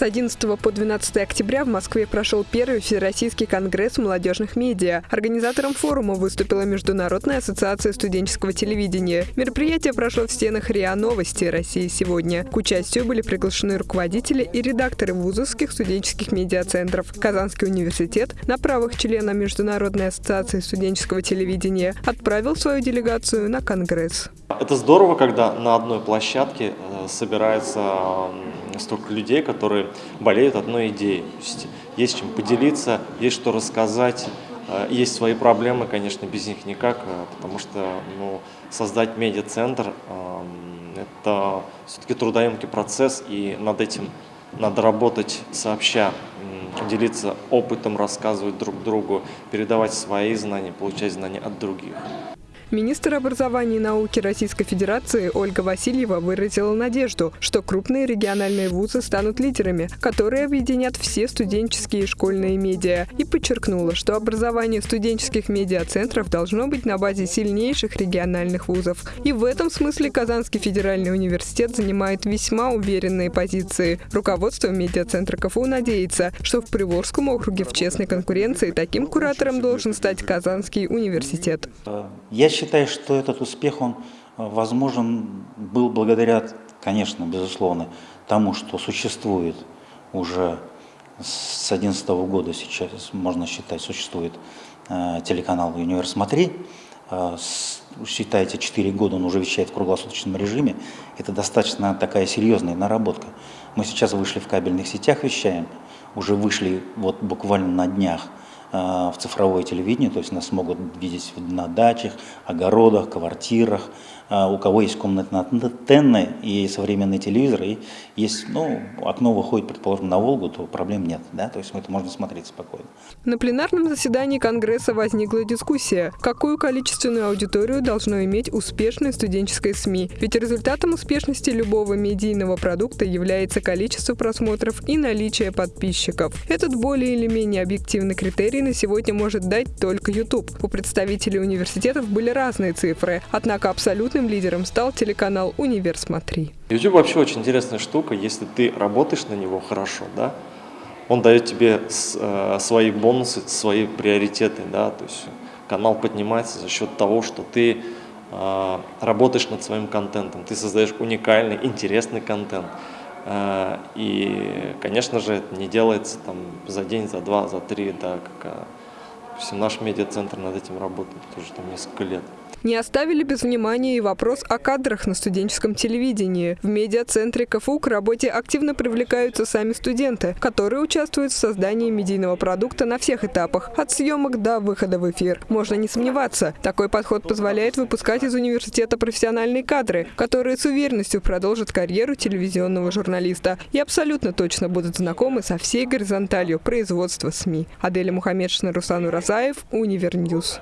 С 11 по 12 октября в Москве прошел первый Всероссийский конгресс молодежных медиа. Организатором форума выступила Международная ассоциация студенческого телевидения. Мероприятие прошло в стенах РИА Новости России сегодня. К участию были приглашены руководители и редакторы вузовских студенческих медиацентров. Казанский университет на правах члена Международной ассоциации студенческого телевидения отправил свою делегацию на конгресс. Это здорово, когда на одной площадке э, собирается столько людей, которые болеют одной идеей. Есть, есть чем поделиться, есть что рассказать, э, есть свои проблемы, конечно, без них никак, э, потому что ну, создать медиацентр – это все-таки трудоемкий процесс, и над этим надо работать сообща, делиться опытом, рассказывать друг другу, передавать свои знания, получать знания от других. Министр образования и науки Российской Федерации Ольга Васильева выразила надежду, что крупные региональные вузы станут лидерами, которые объединят все студенческие и школьные медиа, и подчеркнула, что образование студенческих медиацентров должно быть на базе сильнейших региональных вузов. И в этом смысле Казанский федеральный университет занимает весьма уверенные позиции. Руководство медиацентра КФУ надеется, что в Приволжском округе в честной конкуренции таким куратором должен стать Казанский университет. Я считаю, что этот успех, он э, возможен был благодаря, конечно, безусловно, тому, что существует уже с 2011 года сейчас, можно считать, существует э, телеканал «Универ Смотри». Э, считайте, 4 года он уже вещает в круглосуточном режиме. Это достаточно такая серьезная наработка. Мы сейчас вышли в кабельных сетях, вещаем, уже вышли вот буквально на днях в цифровое телевидение, то есть нас могут видеть на дачах, огородах, квартирах, э, у кого есть комнатные антенны и современный телевизор, и есть, ну, окно выходит, предположим, на Волгу, то проблем нет, да, то есть это можно смотреть спокойно. На пленарном заседании Конгресса возникла дискуссия, какую количественную аудиторию должно иметь успешное студенческое СМИ, ведь результатом успешности любого медийного продукта является количество просмотров и наличие подписчиков. Этот более или менее объективный критерий на сегодня может дать только YouTube. У представителей университетов были разные цифры, однако абсолютным лидером стал телеканал «Универ Смотри». YouTube вообще очень интересная штука, если ты работаешь на него хорошо, да, он дает тебе э, свои бонусы, свои приоритеты, да, то есть канал поднимается за счет того, что ты э, работаешь над своим контентом, ты создаешь уникальный, интересный контент. Э, и, конечно же, это не делается там за день, за два, за три, да, как все, наш медиацентр над этим работает тоже там несколько лет. Не оставили без внимания и вопрос о кадрах на студенческом телевидении. В медиацентре КФУ к работе активно привлекаются сами студенты, которые участвуют в создании медийного продукта на всех этапах, от съемок до выхода в эфир. Можно не сомневаться, такой подход позволяет выпускать из университета профессиональные кадры, которые с уверенностью продолжат карьеру телевизионного журналиста и абсолютно точно будут знакомы со всей горизонталью производства СМИ. Аделя Мухаммедшина, Руслан Уразаев, Универ News.